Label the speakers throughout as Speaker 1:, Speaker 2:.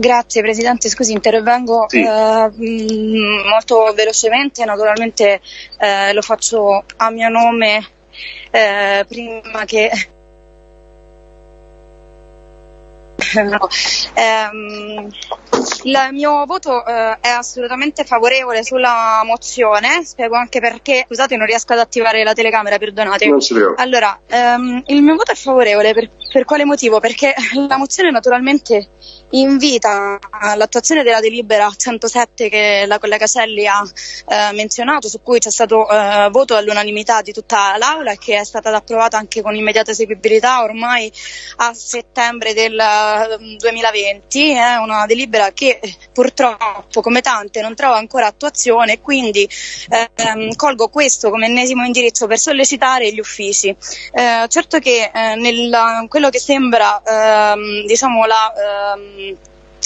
Speaker 1: Grazie Presidente, scusi intervengo
Speaker 2: Sì.
Speaker 1: eh, mh, molto velocemente, naturalmente eh, lo faccio a mio nome eh, prima che... No. Ehm, il mio voto eh, è assolutamente favorevole sulla mozione, spiego anche perché, scusate non riesco ad attivare la telecamera, perdonate. Allora, ehm, il mio voto è favorevole per, per quale motivo? Perché la mozione naturalmente invita all'attuazione della delibera 107 che la collega Celli ha eh, menzionato, su cui c'è stato eh, voto all'unanimità di tutta l'Aula e che è stata approvata anche con immediata eseguibilità ormai a settembre del eh, 2020. È una delibera che purtroppo, come tante, non trova ancora attuazione e quindi ehm, colgo questo come ennesimo indirizzo per sollecitare gli uffici. Eh, certo che eh, nel, quello che sembra ehm, diciamo la ehm,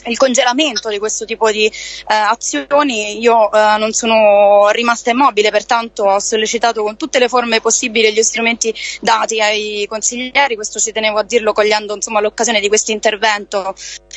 Speaker 1: il congelamento di questo tipo di eh, azioni io eh, non sono rimasta immobile, pertanto ho sollecitato con tutte le forme possibili gli strumenti dati ai consiglieri, questo ci tenevo a dirlo cogliendo l'occasione di questo intervento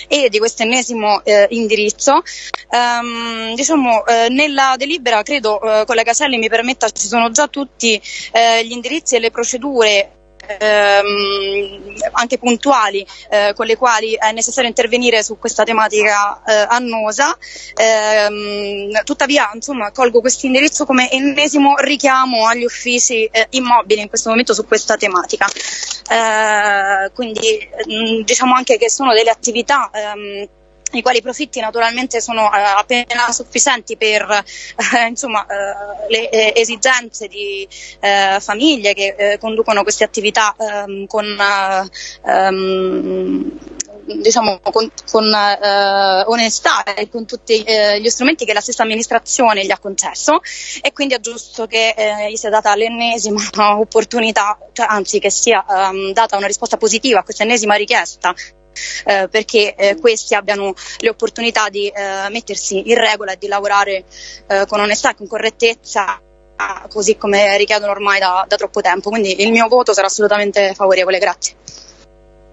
Speaker 1: e di questo ennesimo eh, indirizzo. Ehm, diciamo, eh, nella delibera, credo, eh, collega Caselli mi permetta, ci sono già tutti eh, gli indirizzi e le procedure ehm, anche puntuali eh, con le quali è necessario intervenire su questa tematica eh, annosa. Ehm, tuttavia, insomma, colgo questo indirizzo come ennesimo richiamo agli uffici eh, immobili in questo momento su questa tematica. Eh, quindi mh, diciamo anche che sono delle attività ehm, i quali profitti naturalmente sono eh, appena sufficienti per eh, insomma, eh, le eh, esigenze di eh, famiglie che eh, conducono queste attività ehm, con, eh, ehm, diciamo, con, con onestà e con tutti gli strumenti che la stessa amministrazione gli ha concesso. E quindi è giusto che gli sia data l'ennesima opportunità, cioè, anzi che sia ehm, data una risposta positiva a questa ennesima richiesta eh, perché eh, questi abbiano le opportunità di eh, mettersi in regola e di lavorare eh, con onestà e con correttezza così come richiedono ormai da, da troppo tempo. Quindi il mio voto sarà assolutamente favorevole, grazie.